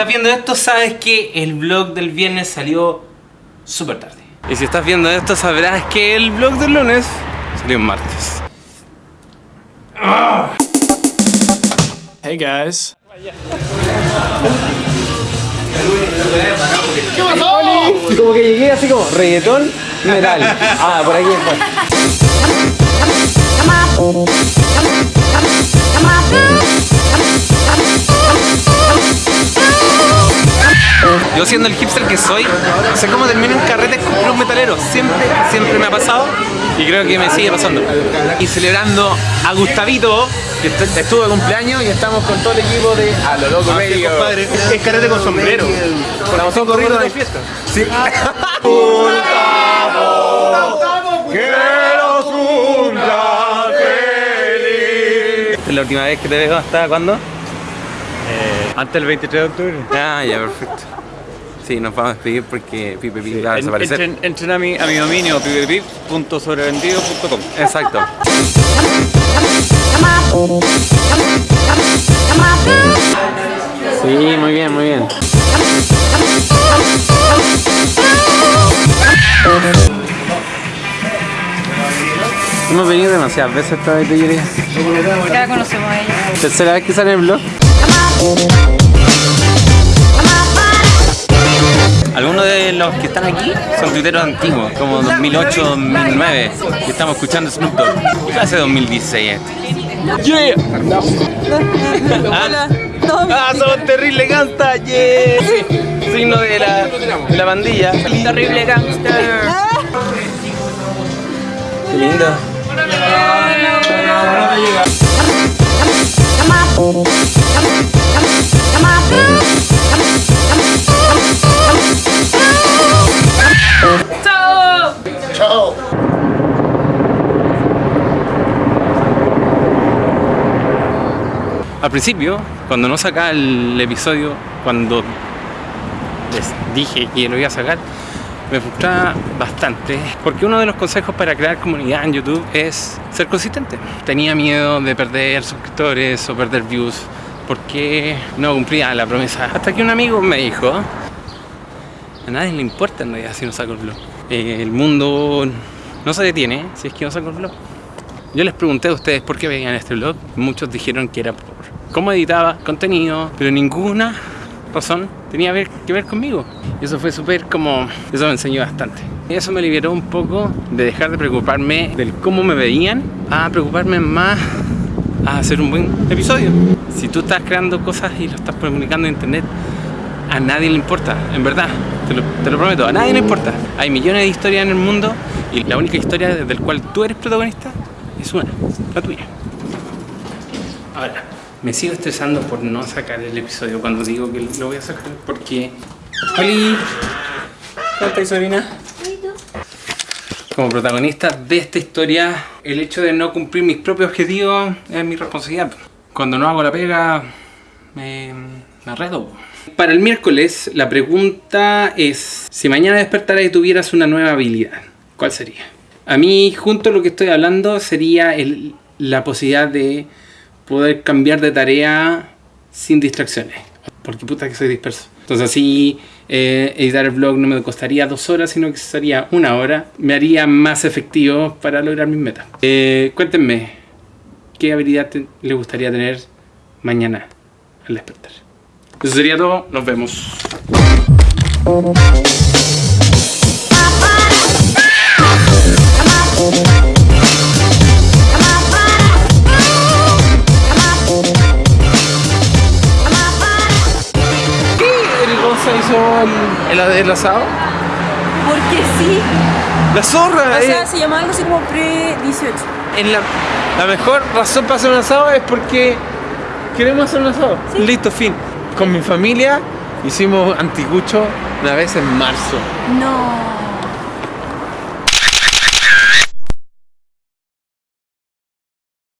estás viendo esto, sabes que el vlog del viernes salió súper tarde. Y si estás viendo esto, sabrás que el vlog del lunes salió en martes. Hey guys. ¿Qué pasó? Como que llegué así como reggaetón, metal. Ah, por aquí después. Yo siendo el hipster que soy, sé cómo termino en carretes con club metalero. Siempre, siempre me ha pasado y creo que me sigue pasando. Y celebrando a Gustavito, que est- estuvo de cumpleaños y estamos con todo el equipo de A lo loco medio. Compadre, es carrete con sombrero. Estamos todos corriendo de fiesta. Sí. ¿Es la última vez que te veo hasta cuándo? Antes del 23 de octubre. Ah, ya, perfecto. Sí, nos vamos a despedir porque Pipe Pipe va a desaparecer. Entren, entren a, mi, a mi dominio pipepip.sobrevendido.com Exacto. Sí, muy bien, muy bien. Hemos venido demasiadas veces a esta botillería. Ya conocemos a ella. Tercera vez que sale el blog. De los que están aquí son tuiteros antiguos, como 2008, 2009, que estamos escuchando Snoop Dogg. ¿Qué clase de 2016 este? ¡Yeah! Ah, ah, son terrible gangsta, yeah. Signo de la, de la bandilla. Terrible gangster. Qué lindo. Al principio, cuando no sacaba el episodio, cuando les dije que lo iba a sacar, me frustraba bastante. Porque uno de los consejos para crear comunidad en YouTube es ser consistente. Tenía miedo de perder suscriptores o perder views porque no cumplía la promesa. Hasta que un amigo me dijo, a nadie le importa en realidad si no saco el vlog. Eh, el mundo no se detiene si es que no saco el vlog. Yo les pregunté a ustedes por qué veían este vlog. Muchos dijeron que era cómo editaba contenido, pero ninguna razón tenía que ver conmigo. Y eso fue súper como... Eso me enseñó bastante. Y eso me liberó un poco de dejar de preocuparme del cómo me veían a preocuparme más a hacer un buen episodio. Si tú estás creando cosas y lo estás comunicando en internet, a nadie le importa, en verdad, te lo, te lo prometo, a nadie le importa. Hay millones de historias en el mundo y la única historia la cual tú eres protagonista es una, la tuya. Ahora, me sigo estresando por no sacar el episodio cuando digo que lo voy a sacar porque... ¡Holi! ¿Cómo estás, sobrina? Como protagonista de esta historia, el hecho de no cumplir mis propios objetivos es mi responsabilidad. Cuando no hago la pega, me, me arredo. Para el miércoles, la pregunta es: si mañana despertaras y tuvieras una nueva habilidad, ¿cuál sería? A mí, junto a lo que estoy hablando, sería el- la posibilidad de poder cambiar de tarea sin distracciones. Porque puta que soy disperso. Entonces así eh, editar el vlog no me costaría dos horas, sino que sería una hora. Me haría más efectivo para lograr mis metas. Eh, cuéntenme, ¿qué habilidad le gustaría tener mañana al despertar? Eso sería todo, nos vemos. ¿Qué el Gonza hizo el, el, el asado? Porque sí. La zorra, O eh. sea, se llama algo así como pre-18. En la, la mejor razón para hacer un asado es porque queremos hacer un asado. Listo, fin. Con mi familia hicimos anticucho una vez en marzo. No.